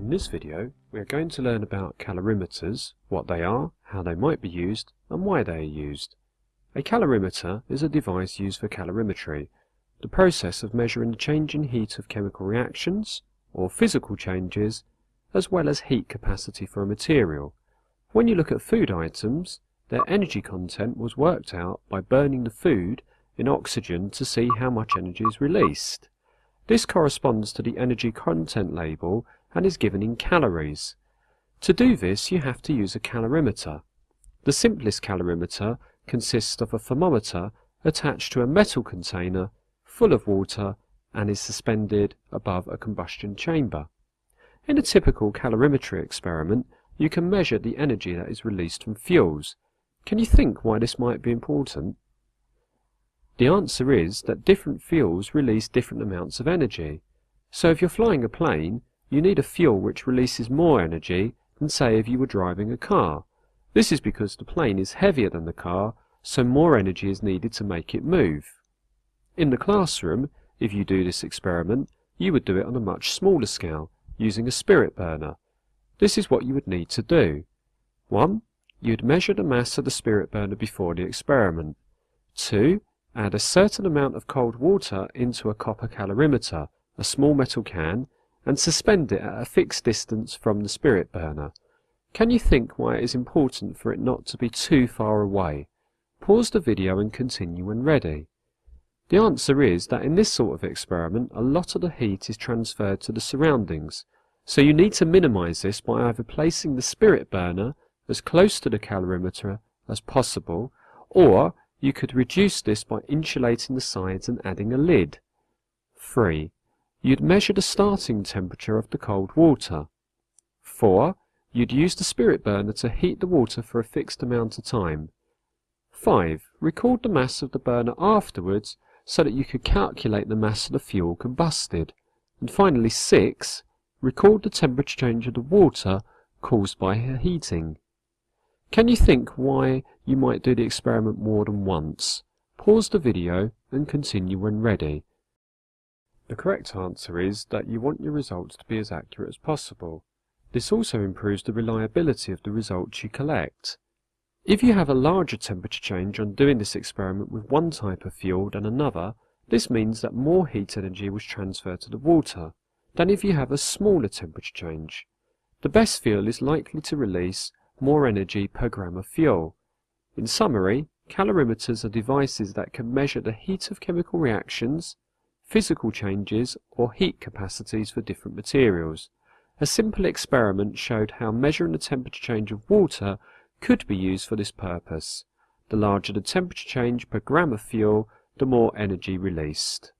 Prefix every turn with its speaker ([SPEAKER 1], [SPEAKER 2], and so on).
[SPEAKER 1] this video, we are going to learn about calorimeters, what they are, how they might be used, and why they are used. A calorimeter is a device used for calorimetry, the process of measuring the change in heat of chemical reactions, or physical changes, as well as heat capacity for a material. When you look at food items, their energy content was worked out by burning the food in oxygen to see how much energy is released. This corresponds to the energy content label and is given in calories. To do this you have to use a calorimeter. The simplest calorimeter consists of a thermometer attached to a metal container full of water and is suspended above a combustion chamber. In a typical calorimetry experiment you can measure the energy that is released from fuels. Can you think why this might be important? The answer is that different fuels release different amounts of energy. So if you're flying a plane, you need a fuel which releases more energy than say if you were driving a car. This is because the plane is heavier than the car, so more energy is needed to make it move. In the classroom, if you do this experiment, you would do it on a much smaller scale, using a spirit burner. This is what you would need to do. 1. You'd measure the mass of the spirit burner before the experiment. 2. Add a certain amount of cold water into a copper calorimeter, a small metal can, and suspend it at a fixed distance from the spirit burner. Can you think why it is important for it not to be too far away? Pause the video and continue when ready. The answer is that in this sort of experiment a lot of the heat is transferred to the surroundings, so you need to minimise this by either placing the spirit burner as close to the calorimeter as possible, or you could reduce this by insulating the sides and adding a lid. 3. You'd measure the starting temperature of the cold water. 4. You'd use the spirit burner to heat the water for a fixed amount of time. 5. Record the mass of the burner afterwards so that you could calculate the mass of the fuel combusted. And finally 6. Record the temperature change of the water caused by heating. Can you think why you might do the experiment more than once? Pause the video and continue when ready. The correct answer is that you want your results to be as accurate as possible. This also improves the reliability of the results you collect. If you have a larger temperature change on doing this experiment with one type of fuel than another, this means that more heat energy was transferred to the water than if you have a smaller temperature change. The best fuel is likely to release more energy per gram of fuel. In summary, calorimeters are devices that can measure the heat of chemical reactions, physical changes or heat capacities for different materials. A simple experiment showed how measuring the temperature change of water could be used for this purpose. The larger the temperature change per gram of fuel, the more energy released.